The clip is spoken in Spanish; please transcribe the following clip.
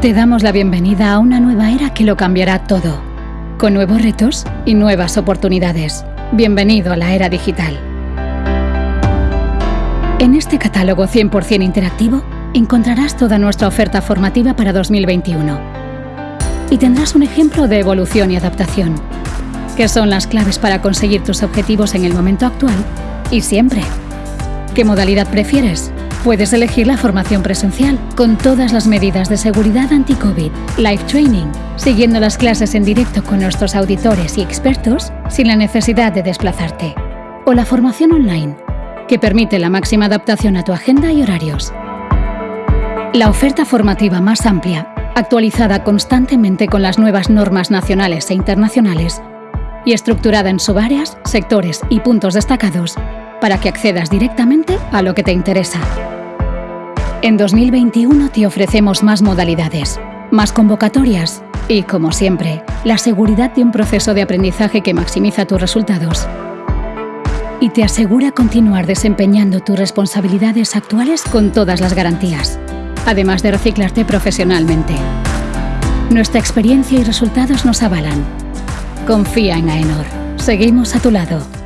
Te damos la bienvenida a una nueva era que lo cambiará todo, con nuevos retos y nuevas oportunidades. Bienvenido a la era digital. En este catálogo 100% interactivo encontrarás toda nuestra oferta formativa para 2021 y tendrás un ejemplo de evolución y adaptación, que son las claves para conseguir tus objetivos en el momento actual y siempre. ¿Qué modalidad prefieres? Puedes elegir la formación presencial con todas las medidas de seguridad anti-COVID, live training, siguiendo las clases en directo con nuestros auditores y expertos sin la necesidad de desplazarte. O la formación online, que permite la máxima adaptación a tu agenda y horarios. La oferta formativa más amplia, actualizada constantemente con las nuevas normas nacionales e internacionales y estructurada en subáreas, sectores y puntos destacados para que accedas directamente a lo que te interesa. En 2021 te ofrecemos más modalidades, más convocatorias y, como siempre, la seguridad de un proceso de aprendizaje que maximiza tus resultados y te asegura continuar desempeñando tus responsabilidades actuales con todas las garantías, además de reciclarte profesionalmente. Nuestra experiencia y resultados nos avalan. Confía en AENOR. Seguimos a tu lado.